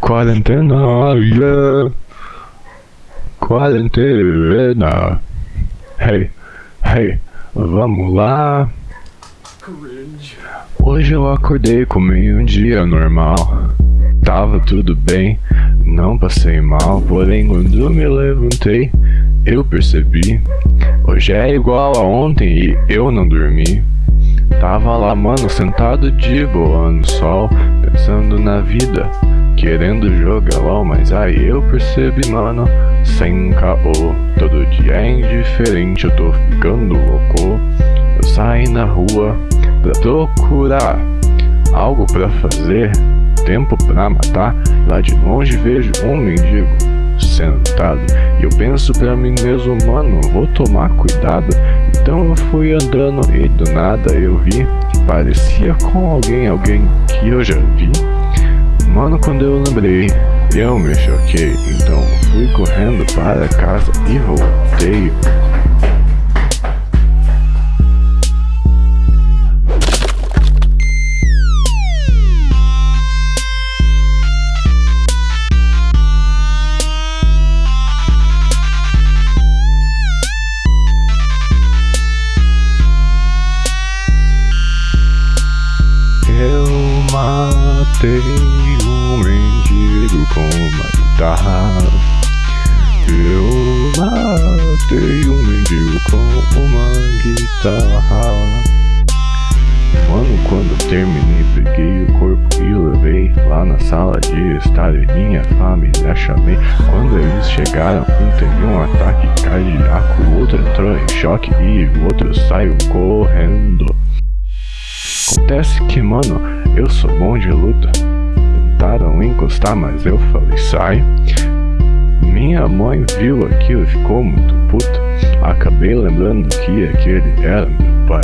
Quarentena, yeah. Quarentena. Hey, hey, vamos lá. Hoje eu acordei com meio um dia normal. Tava tudo bem, não passei mal, porém quando me levantei, eu percebi. Hoje é igual a ontem e eu não dormi. Tava lá, mano, sentado de boa no sol, pensando na vida, querendo jogar LOL, mas aí eu percebi, mano, sem caô. Todo dia é indiferente, eu tô ficando louco. Eu saí na rua pra procurar algo pra fazer, tempo pra matar. Lá de longe vejo um mendigo sentado. E eu penso pra mim mesmo, mano, vou tomar cuidado. Então eu fui andando e do nada eu vi parecia com alguém, alguém que eu já vi. Mano, quando eu lembrei, eu me choquei. Então fui correndo para casa e voltei. Matei um mendigo com uma guitarra. Eu matei um mendigo com uma guitarra. Mano, quando terminei, peguei o corpo e levei lá na sala de estar e minha família chamei. Quando eles chegaram, um teve um ataque cardíaco, o outro entrou em choque e o outro saiu correndo. Acontece que, mano, eu sou bom de luta. Tentaram encostar, mas eu falei, sai. Minha mãe viu aquilo e ficou muito puta. Acabei lembrando que aquele era meu pai.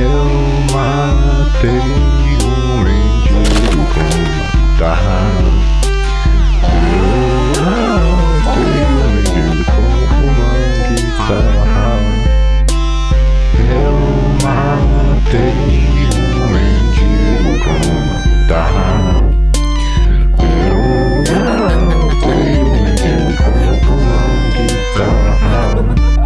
Eu matei Ha ha ha!